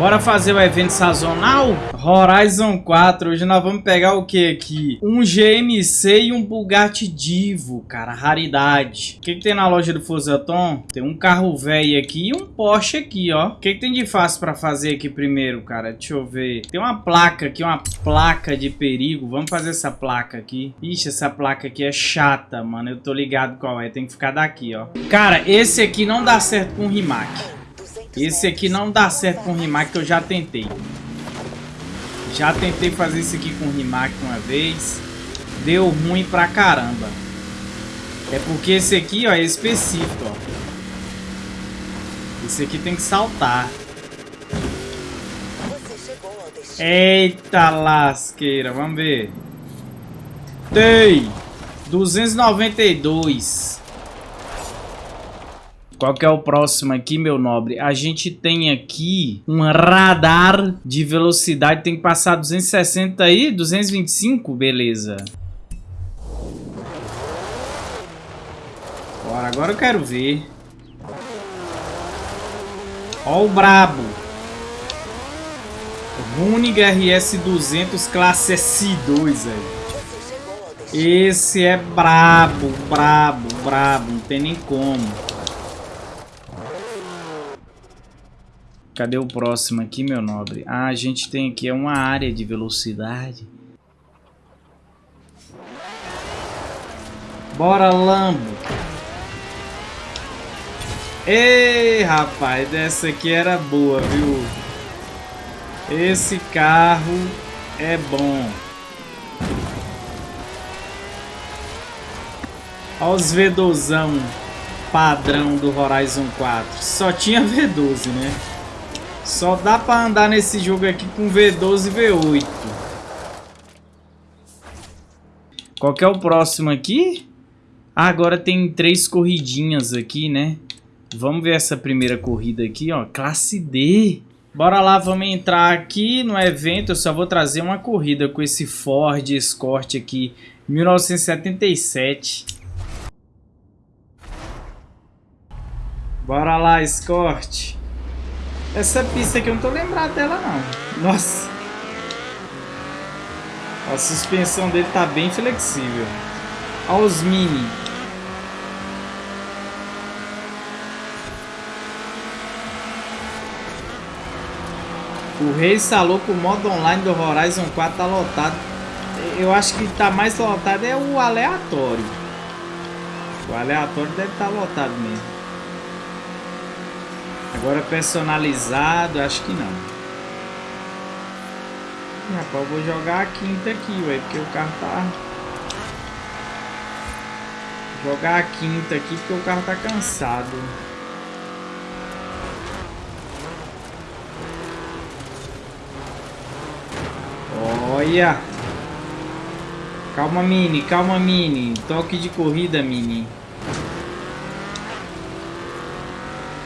Bora fazer o evento sazonal? Horizon 4. Hoje nós vamos pegar o que aqui? Um GMC e um Bugatti Divo, cara. Raridade. O que, que tem na loja do Fusaton? Tem um carro velho aqui e um Porsche aqui, ó. O que, que tem de fácil pra fazer aqui primeiro, cara? Deixa eu ver. Tem uma placa aqui, uma placa de perigo. Vamos fazer essa placa aqui. Ixi, essa placa aqui é chata, mano. Eu tô ligado qual é. Tem que ficar daqui, ó. Cara, esse aqui não dá certo com o Rimac. Esse aqui não dá certo com o Rimac que eu já tentei. Já tentei fazer isso aqui com o Rimac uma vez. Deu ruim pra caramba. É porque esse aqui, ó, é específico, ó. Esse aqui tem que saltar. Eita lasqueira, vamos ver. Tem 292. Qual que é o próximo aqui, meu nobre? A gente tem aqui um radar de velocidade. Tem que passar 260 aí, 225, beleza. Bora, agora eu quero ver. Ó o brabo. Runig RS 200 classe S2, velho. Esse é brabo, brabo, brabo. Não tem nem como. Cadê o próximo aqui, meu nobre? Ah, a gente tem aqui uma área de velocidade. Bora, Lambo. Ei, rapaz, dessa aqui era boa, viu? Esse carro é bom. Olha os V12 padrão do Horizon 4. Só tinha V12, né? Só dá pra andar nesse jogo aqui com V12 e V8. Qual que é o próximo aqui? Ah, agora tem três corridinhas aqui, né? Vamos ver essa primeira corrida aqui, ó. Classe D. Bora lá, vamos entrar aqui no evento. Eu só vou trazer uma corrida com esse Ford Escort aqui, 1977. Bora lá, Escort. Essa pista aqui eu não tô lembrado dela não. Nossa. A suspensão dele tá bem flexível. Olha os mini. O Rei falou que o modo online do Horizon 4 tá lotado. Eu acho que tá mais lotado é o aleatório. O aleatório deve estar tá lotado mesmo. Agora personalizado, acho que não. Rapaz, vou jogar a quinta aqui, velho, porque o carro tá... Jogar a quinta aqui porque o carro tá cansado. Olha! Calma, Mini, calma, Mini. Toque de corrida, Mini.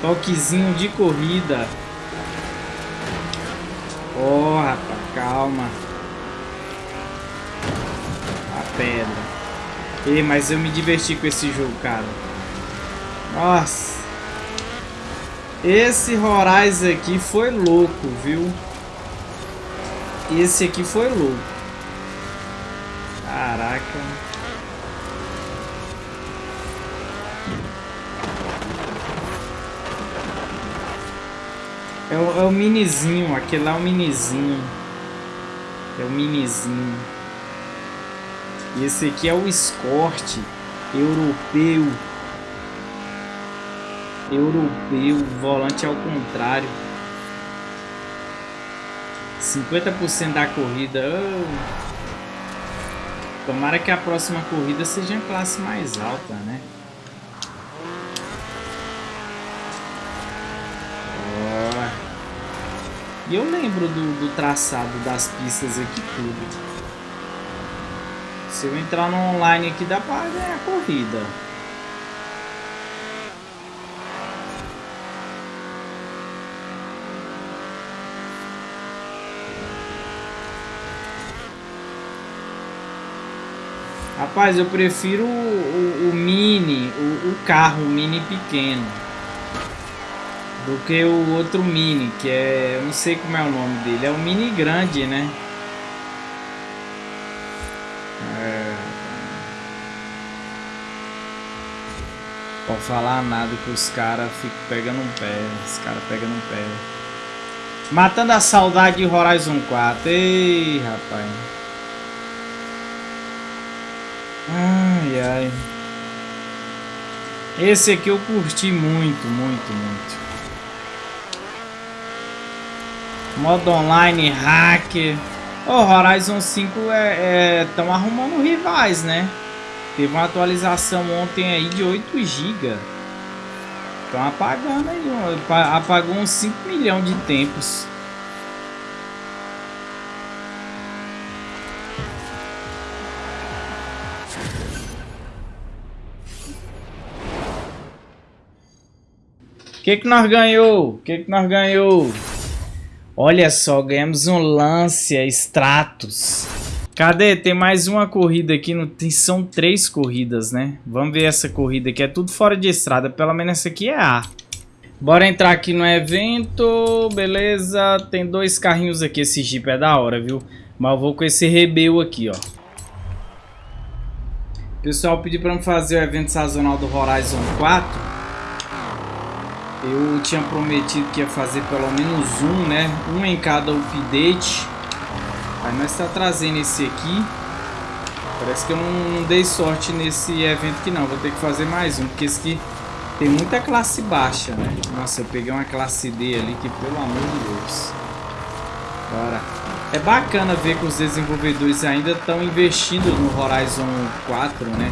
Toquezinho de corrida. Oh, rapaz, calma. A pedra. Ei, mas eu me diverti com esse jogo, cara. Nossa. Esse Horizon aqui foi louco, viu? Esse aqui foi louco. Caraca. É o, é o minizinho, aquele lá é o minizinho. É o minizinho. E esse aqui é o Escort europeu. Europeu, volante ao contrário. 50% da corrida. Oh. Tomara que a próxima corrida seja em classe mais alta, né? E eu lembro do, do traçado das pistas aqui tudo. Se eu entrar no online aqui dá pra ganhar a corrida. Rapaz, eu prefiro o, o, o mini, o, o carro mini pequeno. Do que o outro Mini, que é... Eu não sei como é o nome dele. É o Mini grande, né? É... Pode falar nada que os caras ficam pegando um pé. Os caras pegando um pé. Matando a saudade de Horizon 4. Ei, rapaz. Ai, ai. Esse aqui eu curti muito, muito, muito. Modo online, hacker. O Horizon 5 é, estão é, arrumando rivais, né? Teve uma atualização ontem aí de 8 GB. Estão apagando aí. Apagou uns 5 milhões de tempos. O que que nós ganhou? O que que nós ganhou? Olha só, ganhamos um Lancia Stratos. Cadê? Tem mais uma corrida aqui. No... Tem... São três corridas, né? Vamos ver essa corrida aqui. É tudo fora de estrada. Pelo menos essa aqui é A. Bora entrar aqui no evento. Beleza. Tem dois carrinhos aqui. Esse Jeep é da hora, viu? Mas eu vou com esse Rebel aqui, ó. O pessoal pediu pra me fazer o evento sazonal do Horizon 4. Eu tinha prometido que ia fazer pelo menos um, né? Um em cada update. Aí nós está trazendo esse aqui. Parece que eu não, não, dei sorte nesse evento aqui não. Vou ter que fazer mais um, porque esse aqui tem muita classe baixa, né? Nossa, eu peguei uma classe D ali que, pelo amor de Deus. Bora. É bacana ver que os desenvolvedores ainda estão investindo no Horizon 4, né?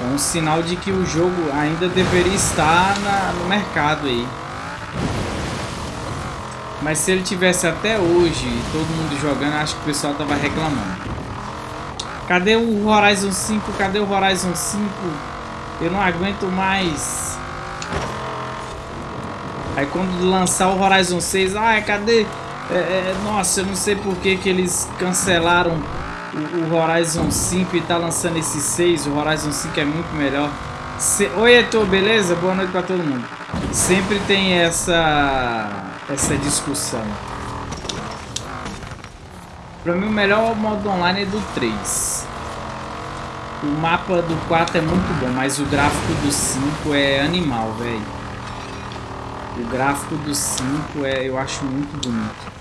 É um sinal de que o jogo ainda deveria estar na, no mercado aí. Mas se ele tivesse até hoje todo mundo jogando, acho que o pessoal tava reclamando. Cadê o Horizon 5? Cadê o Horizon 5? Eu não aguento mais. Aí quando lançar o Horizon 6, ai, cadê? É, é, nossa, eu não sei por que, que eles cancelaram o, o Horizon 5 e tá lançando esse 6. O Horizon 5 é muito melhor. Se... Oi, Etor, beleza? Boa noite pra todo mundo. Sempre tem essa, essa discussão. Pra mim, o melhor modo online é do 3. O mapa do 4 é muito bom, mas o gráfico do 5 é animal, velho. O gráfico do 5 é, eu acho muito bonito.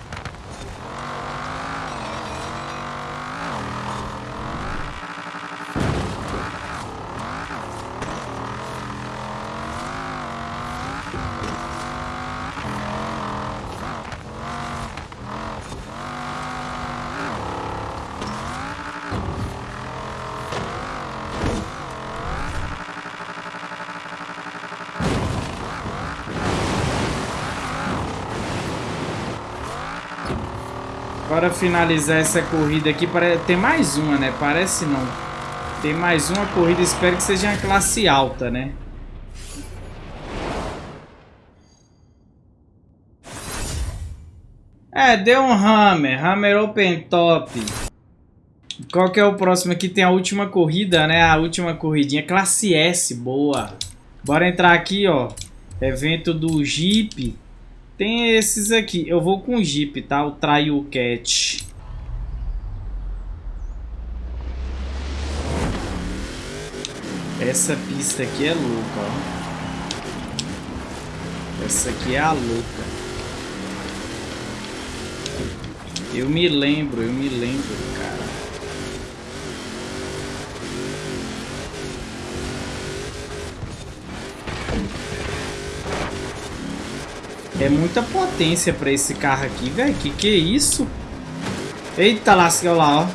Para finalizar essa corrida aqui, tem mais uma, né? Parece não. Tem mais uma corrida, espero que seja uma classe alta, né? É, deu um Hammer, Hammer Open Top. Qual que é o próximo aqui? Tem a última corrida, né? A última corridinha, classe S, boa. Bora entrar aqui, ó. Evento do Jeep. Tem esses aqui. Eu vou com o Jeep, tá? O Trail Cat. Essa pista aqui é louca, ó. Essa aqui é a louca. Eu me lembro, eu me lembro, É muita potência pra esse carro aqui, velho. Que que é isso? Eita lasca, lá, ó.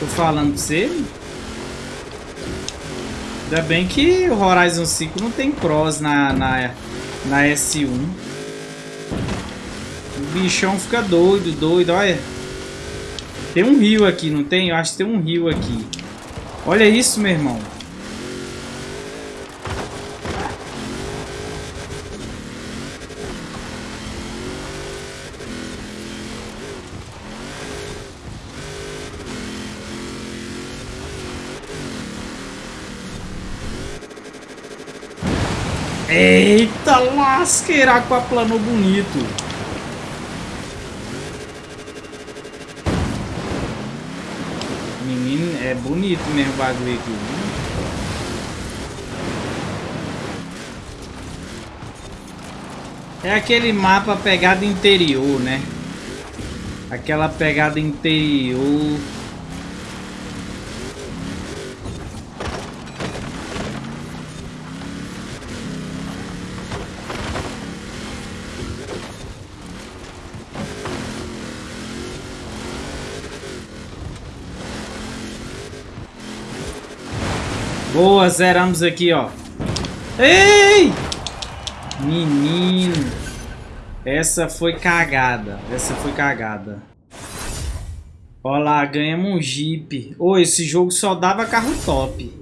Tô falando pra você. Ainda bem que o Horizon 5 não tem cross na, na, na S1. O bichão fica doido, doido, olha. Tem um rio aqui, não tem? Eu acho que tem um rio aqui. Olha isso, meu irmão. Eita lasqueira, aquaplanou bonito. Menino, é bonito mesmo o bagulho aqui. É aquele mapa pegada interior, né? Aquela pegada interior. Boa, zeramos aqui, ó. Ei! Menino. Essa foi cagada. Essa foi cagada. Olha lá, ganhamos um Jeep. Ô, oh, esse jogo só dava carro top.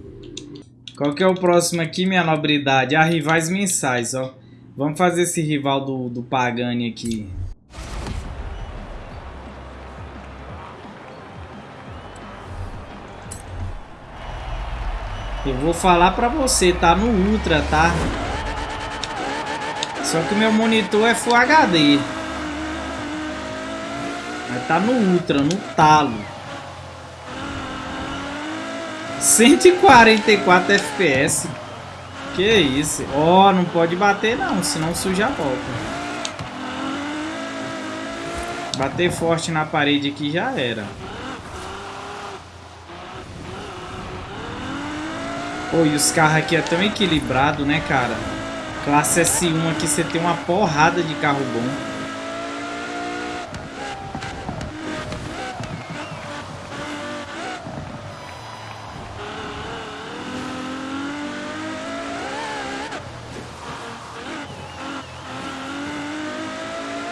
Qual que é o próximo aqui, minha nobridade? Ah, rivais mensais, ó. Vamos fazer esse rival do, do Pagani aqui. Eu vou falar pra você, tá no Ultra, tá? Só que meu monitor é Full HD. Mas tá no Ultra, no talo. 144 FPS. Que isso? Ó, oh, não pode bater não, senão suja a volta. Bater forte na parede aqui já era. Pô, e os carros aqui é tão equilibrado, né, cara? Classe S1 aqui você tem uma porrada de carro bom.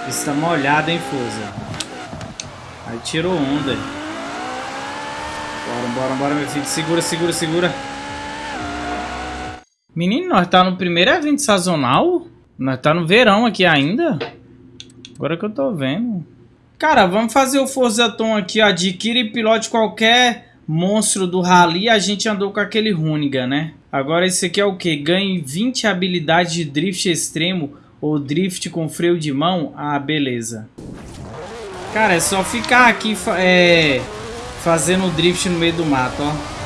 Está molhado, hein, Forza? Aí tirou onda. Bora, bora, bora, meu filho. Segura, segura, segura. Menino, nós tá no primeiro evento sazonal? Nós tá no verão aqui ainda? Agora que eu tô vendo. Cara, vamos fazer o Forzaton aqui, ó. Adquire e pilote qualquer monstro do Rally. A gente andou com aquele Runiga, né? Agora esse aqui é o que? Ganhe 20 habilidades de drift extremo ou drift com freio de mão. Ah, beleza. Cara, é só ficar aqui é, fazendo drift no meio do mato, ó.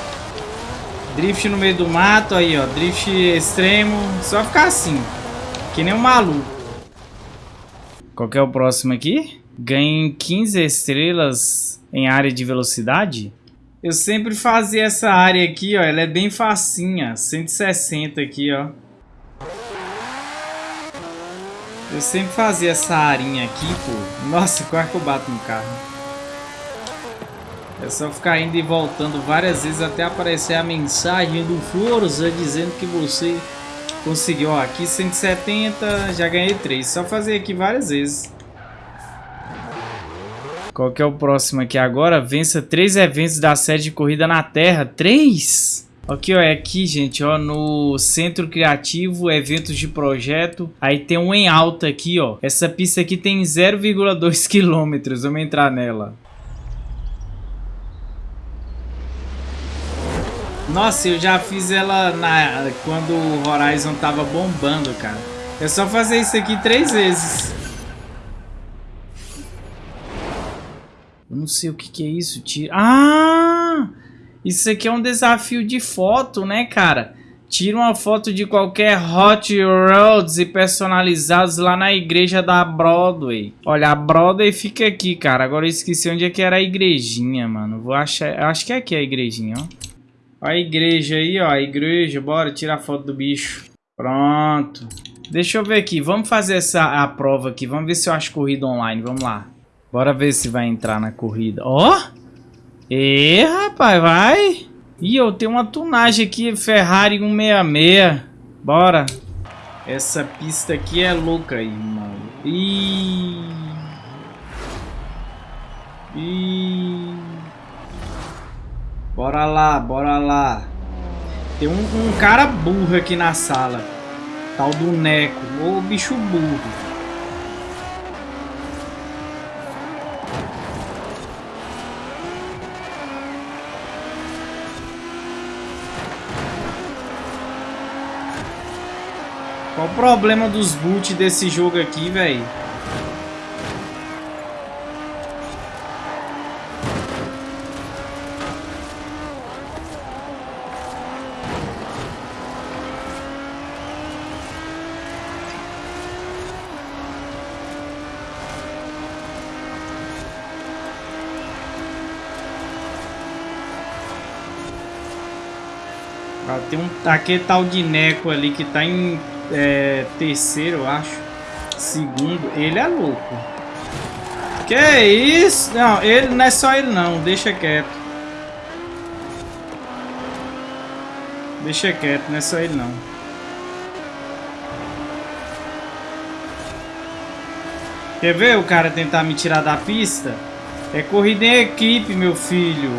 Drift no meio do mato, aí ó, drift extremo, só ficar assim, que nem um maluco. Qual que é o próximo aqui? Ganhe 15 estrelas em área de velocidade. Eu sempre fazia essa área aqui, ó, ela é bem facinha, 160 aqui, ó. Eu sempre fazia essa arinha aqui, pô. Nossa, quase que eu bato no carro. É só ficar indo e voltando várias vezes até aparecer a mensagem do Forza dizendo que você conseguiu. Ó, aqui 170, já ganhei 3. Só fazer aqui várias vezes. Qual que é o próximo aqui agora? Vença três eventos da série de corrida na Terra. Três? Aqui, ó, é aqui, gente, ó, no Centro Criativo, eventos de projeto. Aí tem um em alta aqui, ó. Essa pista aqui tem 0,2 quilômetros. Vamos entrar nela. Nossa, eu já fiz ela na quando o Horizon tava bombando, cara. É só fazer isso aqui três vezes. Eu não sei o que, que é isso. Tira... Ah! Isso aqui é um desafio de foto, né, cara? Tira uma foto de qualquer Hot Roads e personalizados lá na igreja da Broadway. Olha, a Broadway fica aqui, cara. Agora eu esqueci onde é que era a igrejinha, mano. Vou achar... Acho que é aqui a igrejinha, ó. A igreja aí, ó. A igreja. Bora tirar foto do bicho. Pronto. Deixa eu ver aqui. Vamos fazer essa a prova aqui. Vamos ver se eu acho corrida online. Vamos lá. Bora ver se vai entrar na corrida. Ó! Oh! E rapaz, vai! Ih, eu tenho uma tunagem aqui. Ferrari 166. Bora. Essa pista aqui é louca aí, mano. Ih! Ih! Bora lá, bora lá. Tem um, um cara burro aqui na sala. Tal do Neco. Ô bicho burro. Qual o problema dos boot desse jogo aqui, velho? Tem um aquele tal de Neco ali que tá em é, terceiro, eu acho. Segundo, ele é louco. Que isso? Não, ele não é só ele não, deixa quieto. Deixa quieto, não é só ele não. Quer ver o cara tentar me tirar da pista? É corrida em equipe, meu filho.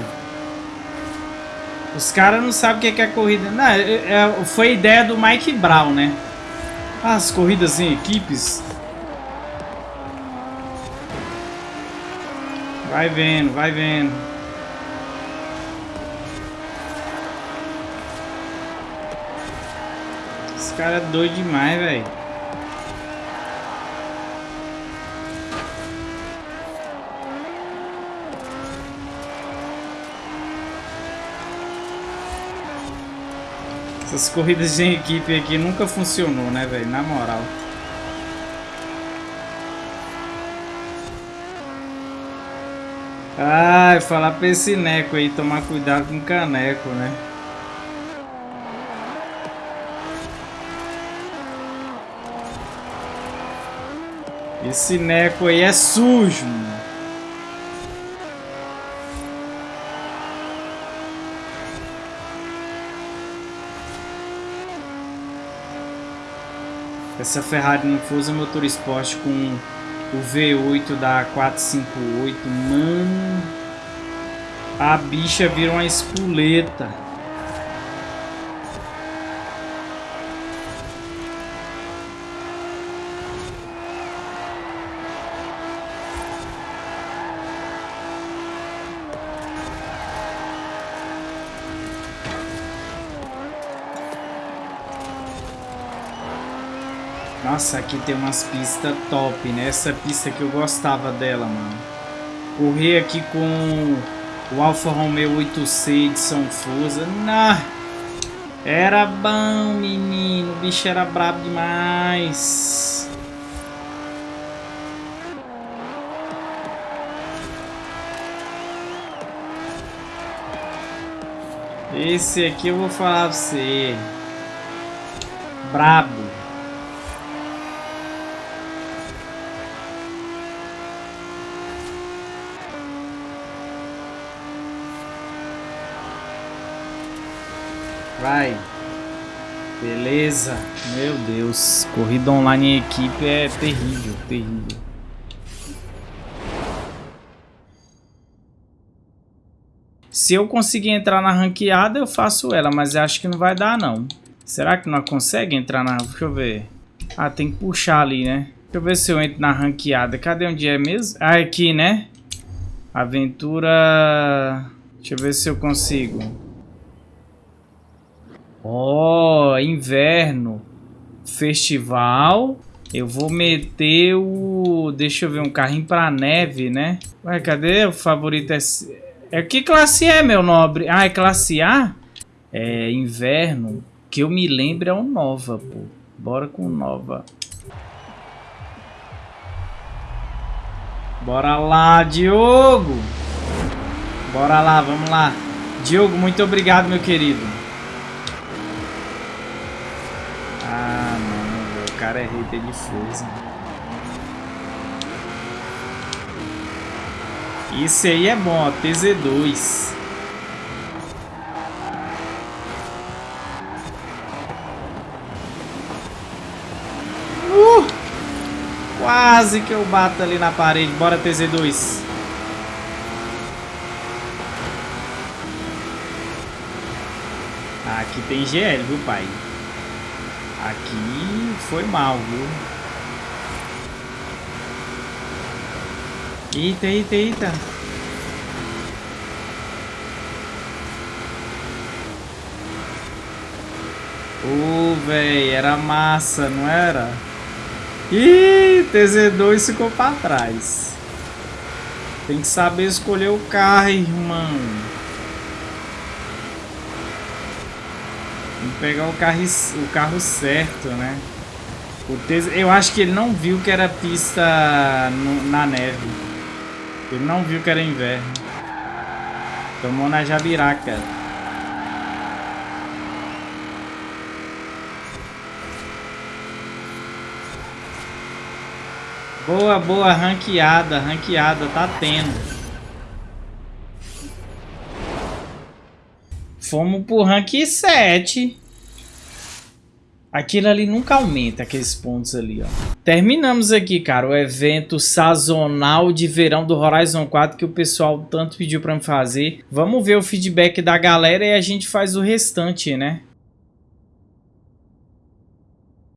Os caras não sabem o que é, corrida. Não, é, é, foi ideia do Mike Brown, né? As corridas em equipes. Vai vendo, vai vendo. Esse cara é doido demais, velho. Essas corridas em equipe aqui nunca funcionou, né, velho? Na moral. Ai, falar pra esse neco aí, tomar cuidado com o caneco, né? Esse neco aí é sujo, mano. Essa Ferrari não Forza Motorsport com o V8 da 458, mano, a bicha vira uma espoleta. Nossa, aqui tem umas pistas top, né? Essa pista que eu gostava dela, mano. Correr aqui com o Alfa Romeo 8C de São Fusa. Nah, era bom, menino. O bicho era brabo demais. Esse aqui eu vou falar pra você. Brabo. Vai. Beleza. Meu Deus. Corrida online em equipe é terrível, terrível. Se eu conseguir entrar na ranqueada, eu faço ela, mas acho que não vai dar, não. Será que não consegue entrar na... Deixa eu ver. Ah, tem que puxar ali, né? Deixa eu ver se eu entro na ranqueada. Cadê onde é mesmo? Ah, aqui, né? Aventura... Deixa eu ver se eu consigo. Ó, oh, inverno. Festival. Eu vou meter o... Deixa eu ver, um carrinho pra neve, né? Ué, cadê o favorito? É, é que classe é, meu nobre? Ah, é classe A? É, inverno. Que eu me lembro é o Nova, pô. Bora com Nova. Bora lá, Diogo. Bora lá, vamos lá. Diogo, muito obrigado, meu querido. Cara é hater de Forza. Isso aí é bom, ó, TZ2. Uh! Quase que eu bato ali na parede. Bora, TZ2. Aqui tem GL, viu, pai? Aqui foi mal, viu? Eita, eita, eita. Ô, oh, era massa, não era? Ih, TZ2 ficou pra trás. Tem que saber escolher o carro, irmão. Tem que pegar o carro, o carro certo, né? Eu acho que ele não viu que era pista na neve. Ele não viu que era inverno. Tomou na jabiraca. Boa, boa, ranqueada, ranqueada, tá tendo. Fomos pro rank 7. Aquilo ali nunca aumenta, aqueles pontos ali, ó. Terminamos aqui, cara, o evento sazonal de verão do Horizon 4 que o pessoal tanto pediu pra me fazer. Vamos ver o feedback da galera e a gente faz o restante, né?